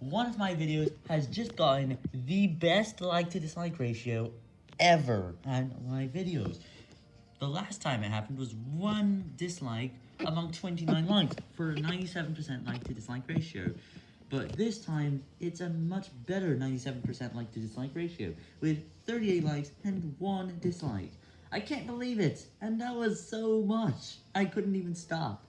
one of my videos has just gotten the best like to dislike ratio ever on my videos. The last time it happened was one dislike among 29 likes for 97% like to dislike ratio. But this time, it's a much better 97% like to dislike ratio, with 38 likes and 1 dislike. I can't believe it, and that was so much. I couldn't even stop.